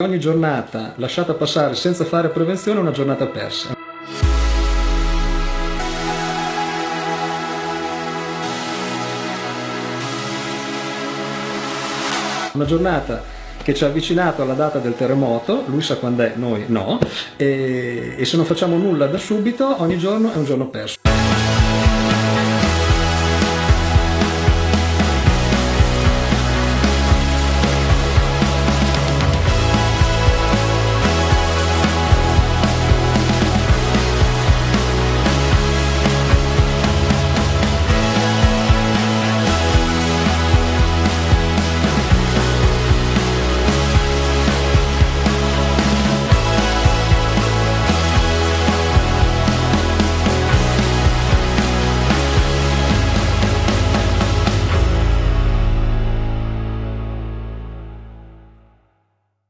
Ogni giornata lasciata passare senza fare prevenzione è una giornata persa. Una giornata che ci ha avvicinato alla data del terremoto, lui sa quando è, noi no, e, e se non facciamo nulla da subito ogni giorno è un giorno perso.